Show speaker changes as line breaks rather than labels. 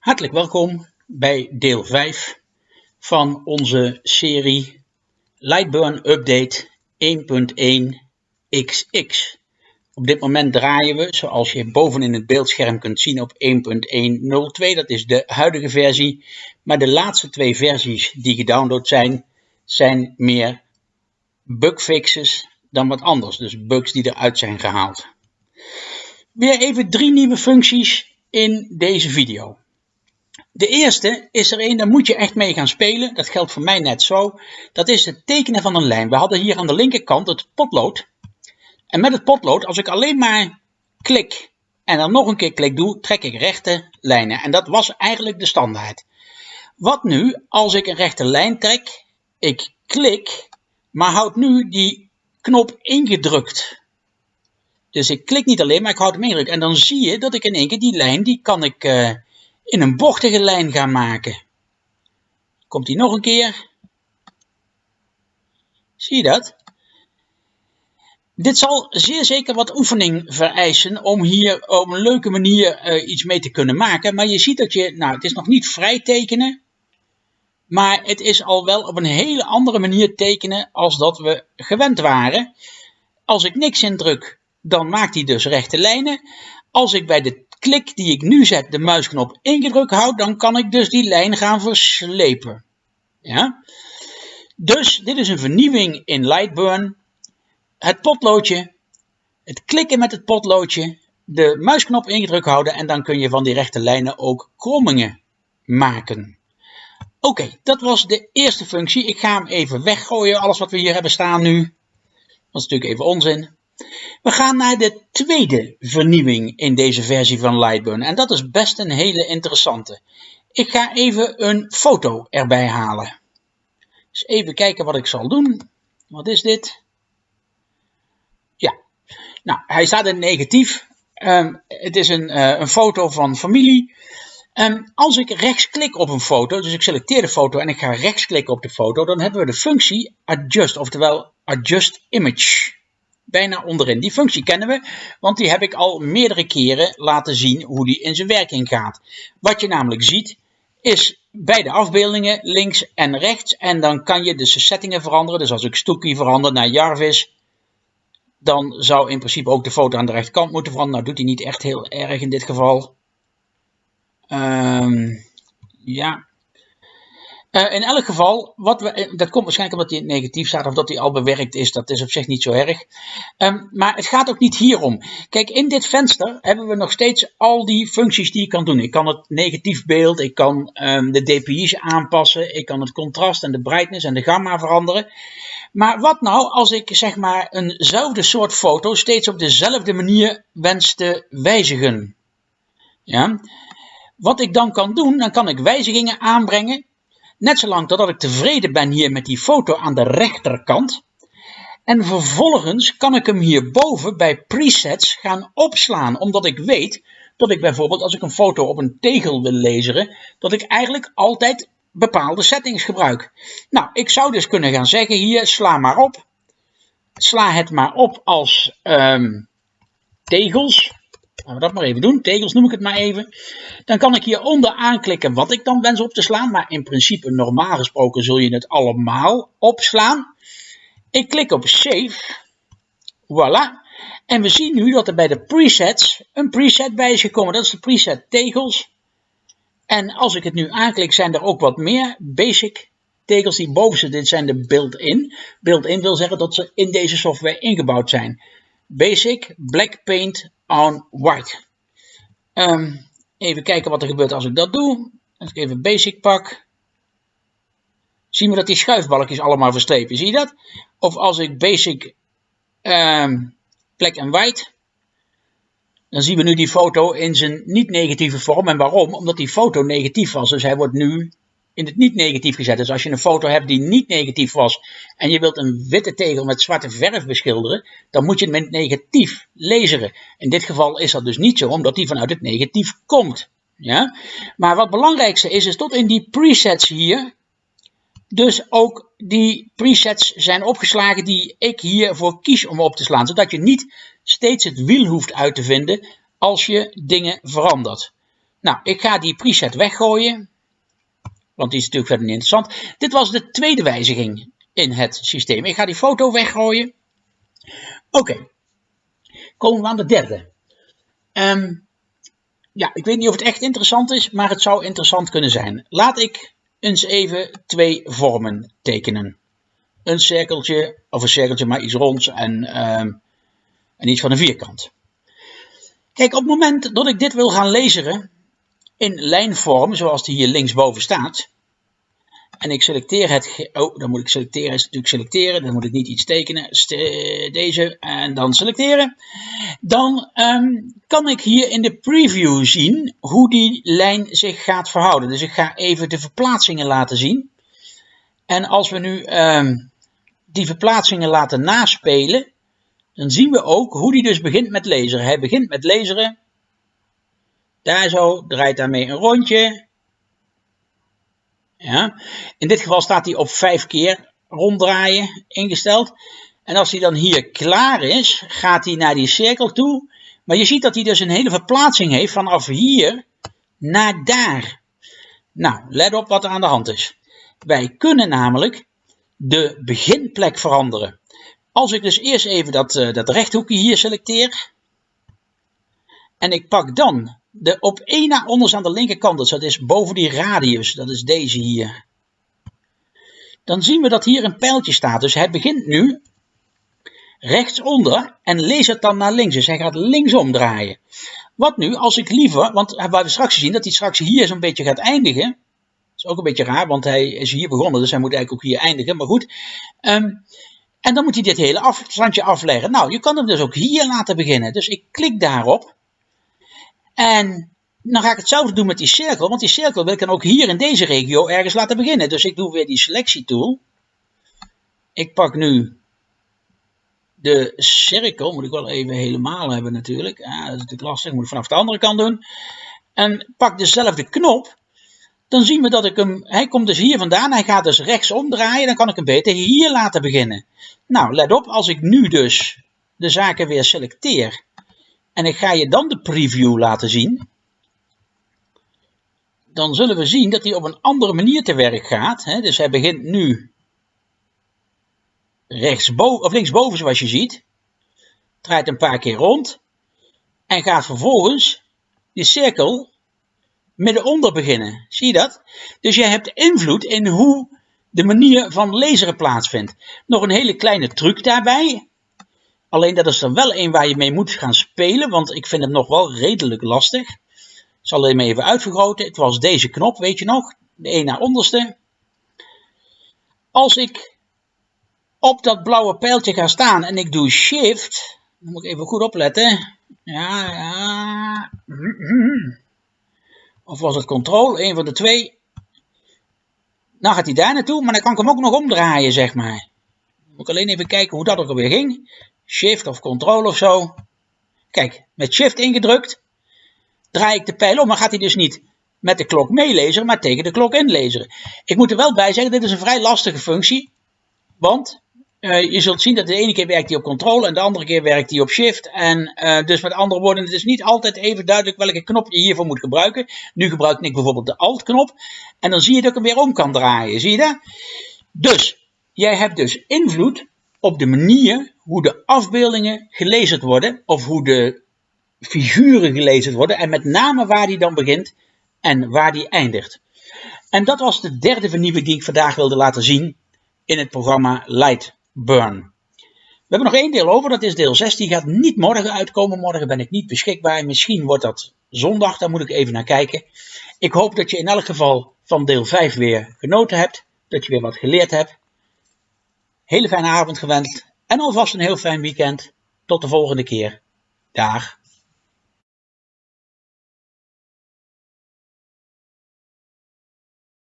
Hartelijk welkom bij deel 5 van onze serie Lightburn Update 1.1xx. Op dit moment draaien we, zoals je boven in het beeldscherm kunt zien, op 1.102. Dat is de huidige versie. Maar de laatste twee versies die gedownload zijn, zijn meer bugfixes dan wat anders. Dus bugs die eruit zijn gehaald. Weer even drie nieuwe functies in deze video. De eerste is er een, daar moet je echt mee gaan spelen. Dat geldt voor mij net zo. Dat is het tekenen van een lijn. We hadden hier aan de linkerkant het potlood. En met het potlood, als ik alleen maar klik en dan nog een keer klik doe, trek ik rechte lijnen. En dat was eigenlijk de standaard. Wat nu als ik een rechte lijn trek, ik klik, maar houd nu die knop ingedrukt. Dus ik klik niet alleen, maar ik houd hem ingedrukt. En dan zie je dat ik in één keer die lijn, die kan ik uh, in een bochtige lijn gaan maken. Komt die nog een keer. Zie je dat? Dit zal zeer zeker wat oefening vereisen om hier op een leuke manier uh, iets mee te kunnen maken. Maar je ziet dat je, nou het is nog niet vrij tekenen, maar het is al wel op een hele andere manier tekenen als dat we gewend waren. Als ik niks indruk, dan maakt hij dus rechte lijnen. Als ik bij de klik die ik nu zet de muisknop ingedrukt houd, dan kan ik dus die lijn gaan verslepen. Ja? Dus dit is een vernieuwing in Lightburn. Het potloodje, het klikken met het potloodje, de muisknop ingedrukt houden en dan kun je van die rechte lijnen ook krommingen maken. Oké, dat was de eerste functie. Ik ga hem even weggooien, alles wat we hier hebben staan nu. Dat is natuurlijk even onzin. We gaan naar de tweede vernieuwing in deze versie van Lightburn. En dat is best een hele interessante. Ik ga even een foto erbij halen. Dus even kijken wat ik zal doen. Wat is dit? Ja, nou, hij staat in negatief. Um, het is een, uh, een foto van familie. Um, als ik rechtsklik op een foto, dus ik selecteer de foto en ik ga rechtsklikken op de foto, dan hebben we de functie adjust, oftewel adjust image bijna onderin. Die functie kennen we, want die heb ik al meerdere keren laten zien hoe die in zijn werking gaat. Wat je namelijk ziet, is bij de afbeeldingen links en rechts. En dan kan je dus de settingen veranderen. Dus als ik Stookie verander naar Jarvis, dan zou in principe ook de foto aan de rechterkant moeten veranderen. Nou doet hij niet echt heel erg in dit geval. Um, ja, uh, in elk geval, wat we, eh, dat komt waarschijnlijk omdat hij negatief staat of dat hij al bewerkt is. Dat is op zich niet zo erg. Um, maar het gaat ook niet hierom. Kijk, in dit venster hebben we nog steeds al die functies die ik kan doen. Ik kan het negatief beeld, ik kan um, de DPI's aanpassen, ik kan het contrast en de brightness en de gamma veranderen. Maar wat nou als ik zeg maar eenzelfde soort foto steeds op dezelfde manier wens te wijzigen? Ja. Wat ik dan kan doen, dan kan ik wijzigingen aanbrengen Net zolang totdat ik tevreden ben hier met die foto aan de rechterkant. En vervolgens kan ik hem hierboven bij presets gaan opslaan. Omdat ik weet dat ik bijvoorbeeld als ik een foto op een tegel wil lezen, dat ik eigenlijk altijd bepaalde settings gebruik. Nou, ik zou dus kunnen gaan zeggen hier, sla maar op. Sla het maar op als um, tegels. Laten we dat maar even doen. Tegels noem ik het maar even. Dan kan ik hieronder aanklikken wat ik dan wens op te slaan. Maar in principe, normaal gesproken, zul je het allemaal opslaan. Ik klik op Save. Voilà. En we zien nu dat er bij de presets een preset bij is gekomen. Dat is de preset tegels. En als ik het nu aanklik, zijn er ook wat meer basic tegels die boven zitten. Dit zijn de built-in. Built-in wil zeggen dat ze in deze software ingebouwd zijn. Basic, Black Paint, on white. Um, even kijken wat er gebeurt als ik dat doe. Als ik even basic pak. Zien we dat die schuifbalkjes allemaal verstrepen. Zie je dat? Of als ik basic um, black and white. Dan zien we nu die foto in zijn niet negatieve vorm. En waarom? Omdat die foto negatief was. Dus hij wordt nu in het niet negatief gezet. Dus als je een foto hebt die niet negatief was en je wilt een witte tegel met zwarte verf beschilderen, dan moet je het met negatief laseren. In dit geval is dat dus niet zo, omdat die vanuit het negatief komt. Ja? Maar wat het belangrijkste is, is tot in die presets hier, dus ook die presets zijn opgeslagen die ik hiervoor kies om op te slaan. Zodat je niet steeds het wiel hoeft uit te vinden als je dingen verandert. Nou, ik ga die preset weggooien. Want die is natuurlijk verder niet interessant. Dit was de tweede wijziging in het systeem. Ik ga die foto weggooien. Oké. Komen we aan de derde. Um, ja, ik weet niet of het echt interessant is, maar het zou interessant kunnen zijn. Laat ik eens even twee vormen tekenen. Een cirkeltje, of een cirkeltje, maar iets ronds en, um, en iets van een vierkant. Kijk, op het moment dat ik dit wil gaan lezen in lijnvorm, zoals die hier linksboven staat, en ik selecteer het, oh, dan moet ik selecteren, is natuurlijk selecteren, dan moet ik niet iets tekenen, deze, en dan selecteren. Dan um, kan ik hier in de preview zien hoe die lijn zich gaat verhouden. Dus ik ga even de verplaatsingen laten zien. En als we nu um, die verplaatsingen laten naspelen, dan zien we ook hoe die dus begint met lezen. Hij begint met lezen. Daar zo, draait daarmee een rondje. Ja. In dit geval staat hij op 5 keer ronddraaien ingesteld. En als hij dan hier klaar is, gaat hij naar die cirkel toe. Maar je ziet dat hij dus een hele verplaatsing heeft vanaf hier naar daar. Nou, let op wat er aan de hand is. Wij kunnen namelijk de beginplek veranderen. Als ik dus eerst even dat, uh, dat rechthoekje hier selecteer. En ik pak dan de op één na onderste aan de linkerkant, dus dat is boven die radius, dat is deze hier. Dan zien we dat hier een pijltje staat. Dus hij begint nu rechtsonder en leest het dan naar links. Dus hij gaat linksom draaien. Wat nu als ik liever, want we straks zien dat hij straks hier zo'n beetje gaat eindigen. Dat is ook een beetje raar, want hij is hier begonnen, dus hij moet eigenlijk ook hier eindigen. Maar goed. Um, en dan moet hij dit hele afstandje afleggen. Nou, je kan hem dus ook hier laten beginnen. Dus ik klik daarop. En dan ga ik hetzelfde doen met die cirkel, want die cirkel wil ik dan ook hier in deze regio ergens laten beginnen. Dus ik doe weer die selectietool. Ik pak nu de cirkel, moet ik wel even helemaal hebben natuurlijk. Ja, dat is natuurlijk lastig, moet ik vanaf de andere kant doen. En pak dezelfde knop. Dan zien we dat ik hem, hij komt dus hier vandaan, hij gaat dus rechts omdraaien. Dan kan ik hem beter hier laten beginnen. Nou, let op, als ik nu dus de zaken weer selecteer en ik ga je dan de preview laten zien, dan zullen we zien dat hij op een andere manier te werk gaat. Hè? Dus hij begint nu rechtsboven, of linksboven zoals je ziet, draait een paar keer rond en gaat vervolgens die cirkel middenonder beginnen. Zie je dat? Dus je hebt invloed in hoe de manier van lezen plaatsvindt. Nog een hele kleine truc daarbij. Alleen dat is er wel een waar je mee moet gaan spelen, want ik vind het nog wel redelijk lastig. Ik zal hem even uitvergroten. Het was deze knop, weet je nog? De een naar onderste. Als ik op dat blauwe pijltje ga staan en ik doe shift, dan moet ik even goed opletten. Ja, ja. Of was het control? Een van de twee. Dan gaat hij daar naartoe, maar dan kan ik hem ook nog omdraaien, zeg maar. Moet ik alleen even kijken hoe dat ook alweer ging. Shift of Control of zo. Kijk, met Shift ingedrukt draai ik de pijl om, maar gaat hij dus niet met de klok meelezen, maar tegen de klok inlezen. Ik moet er wel bij zeggen, dit is een vrij lastige functie, want uh, je zult zien dat de ene keer werkt hij op Control en de andere keer werkt hij op Shift. En uh, dus met andere woorden, het is niet altijd even duidelijk welke knop je hiervoor moet gebruiken. Nu gebruik ik bijvoorbeeld de Alt-knop en dan zie je dat ik hem weer om kan draaien. Zie je dat? Dus, jij hebt dus invloed op de manier hoe de afbeeldingen gelezen worden, of hoe de figuren gelezen worden, en met name waar die dan begint en waar die eindigt. En dat was de derde vernieuwing die ik vandaag wilde laten zien in het programma Lightburn. We hebben nog één deel over, dat is deel 6. Die gaat niet morgen uitkomen. Morgen ben ik niet beschikbaar. Misschien wordt dat zondag, daar moet ik even naar kijken. Ik hoop dat je in elk geval van deel 5 weer genoten hebt. Dat je weer wat geleerd hebt. Hele fijne avond gewenst en alvast een heel fijn weekend. Tot de volgende keer. Dag.